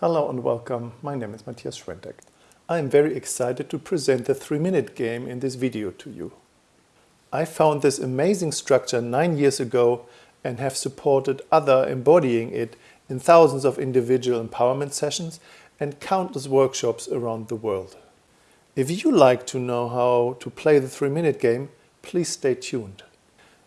Hello and welcome, my name is Matthias Schwentek. I am very excited to present the 3-minute game in this video to you. I found this amazing structure nine years ago and have supported other embodying it in thousands of individual empowerment sessions and countless workshops around the world. If you like to know how to play the 3-minute game, please stay tuned.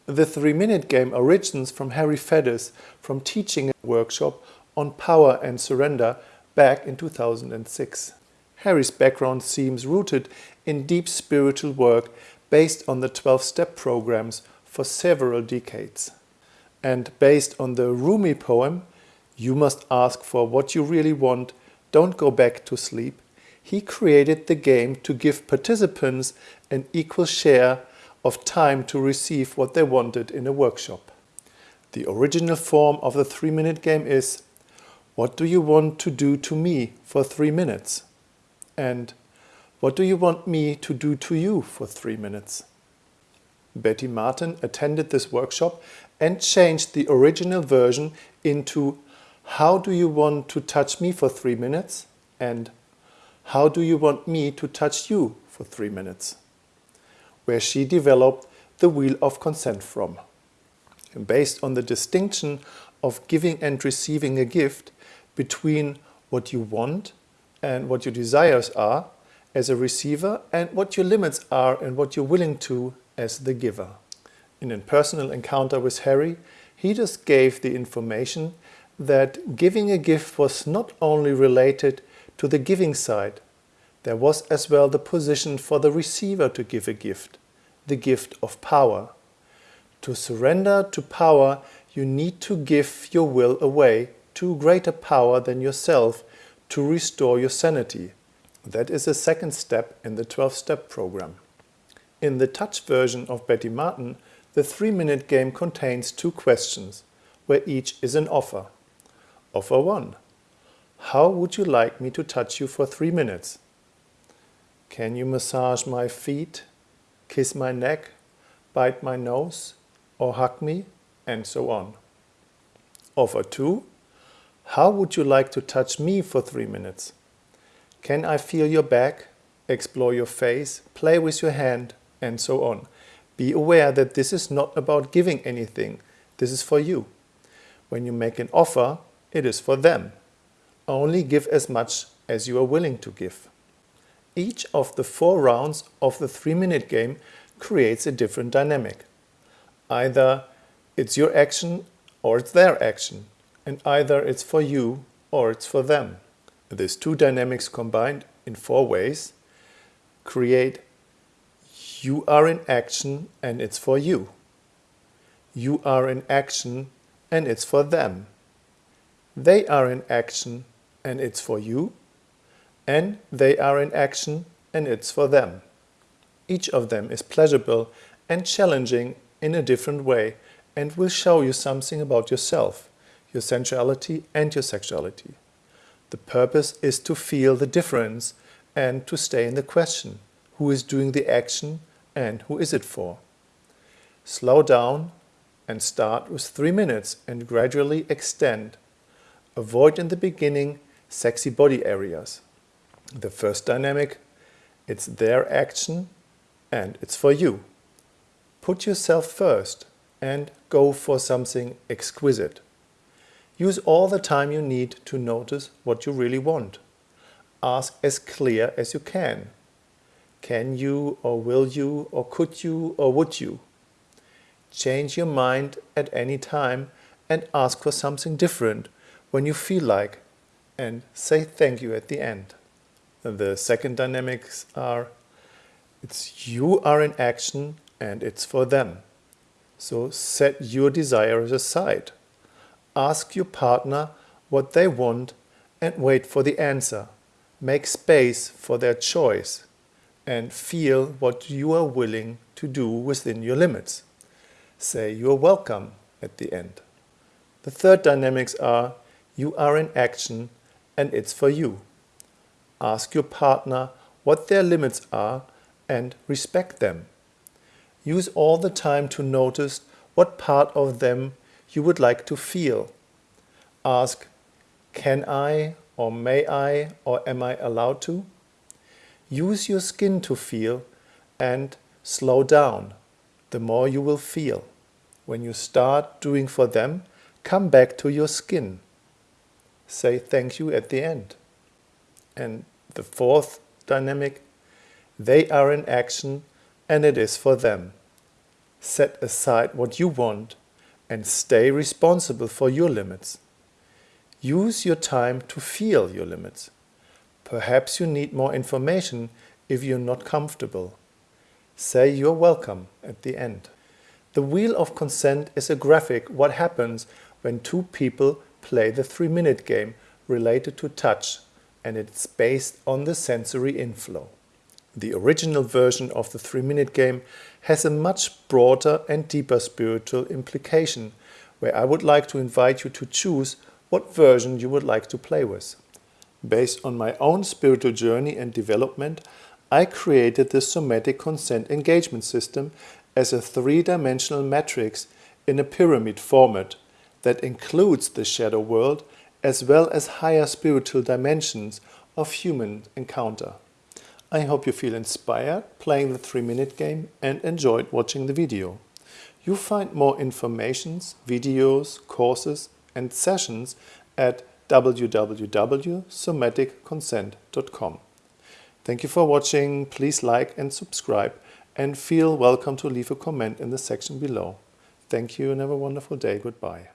The 3-minute game originates from Harry Faddis from teaching a workshop on power and surrender back in 2006. Harry's background seems rooted in deep spiritual work based on the 12-step programs for several decades. And based on the Rumi poem, You must ask for what you really want, don't go back to sleep, he created the game to give participants an equal share of time to receive what they wanted in a workshop. The original form of the three-minute game is what do you want to do to me for three minutes? And what do you want me to do to you for three minutes? Betty Martin attended this workshop and changed the original version into How do you want to touch me for three minutes? and How do you want me to touch you for three minutes? Where she developed the Wheel of Consent from. Based on the distinction of giving and receiving a gift, between what you want and what your desires are as a receiver and what your limits are and what you're willing to as the giver. In a personal encounter with Harry, he just gave the information that giving a gift was not only related to the giving side, there was as well the position for the receiver to give a gift, the gift of power. To surrender to power, you need to give your will away to greater power than yourself to restore your sanity. That is a second step in the 12-step program. In the touch version of Betty Martin, the three-minute game contains two questions, where each is an offer. Offer 1. How would you like me to touch you for three minutes? Can you massage my feet, kiss my neck, bite my nose, or hug me, and so on. Offer 2. How would you like to touch me for three minutes? Can I feel your back, explore your face, play with your hand, and so on? Be aware that this is not about giving anything. This is for you. When you make an offer, it is for them. Only give as much as you are willing to give. Each of the four rounds of the three-minute game creates a different dynamic. Either it's your action or it's their action and either it's for you or it's for them. These two dynamics combined in four ways create you are in action and it's for you. You are in action and it's for them. They are in action and it's for you. And they are in action and it's for them. Each of them is pleasurable and challenging in a different way and will show you something about yourself your sensuality and your sexuality. The purpose is to feel the difference and to stay in the question, who is doing the action and who is it for? Slow down and start with three minutes and gradually extend. Avoid in the beginning sexy body areas. The first dynamic, it's their action and it's for you. Put yourself first and go for something exquisite. Use all the time you need to notice what you really want. Ask as clear as you can. Can you or will you or could you or would you? Change your mind at any time and ask for something different when you feel like and say thank you at the end. The second dynamics are it's you are in action and it's for them. So set your desires aside. Ask your partner what they want and wait for the answer. Make space for their choice and feel what you are willing to do within your limits. Say you are welcome at the end. The third dynamics are you are in action and it's for you. Ask your partner what their limits are and respect them. Use all the time to notice what part of them you would like to feel. Ask, can I or may I or am I allowed to? Use your skin to feel and slow down. The more you will feel. When you start doing for them, come back to your skin. Say thank you at the end. And the fourth dynamic, they are in action and it is for them. Set aside what you want and stay responsible for your limits. Use your time to feel your limits. Perhaps you need more information if you're not comfortable. Say you're welcome at the end. The wheel of consent is a graphic what happens when two people play the three-minute game related to touch and it's based on the sensory inflow. The original version of the three-minute game has a much broader and deeper spiritual implication where I would like to invite you to choose what version you would like to play with. Based on my own spiritual journey and development, I created the somatic consent engagement system as a three-dimensional matrix in a pyramid format that includes the shadow world as well as higher spiritual dimensions of human encounter. I hope you feel inspired playing the 3-minute game and enjoyed watching the video. You find more informations, videos, courses and sessions at www.somaticconsent.com. Thank you for watching, please like and subscribe and feel welcome to leave a comment in the section below. Thank you and have a wonderful day. Goodbye.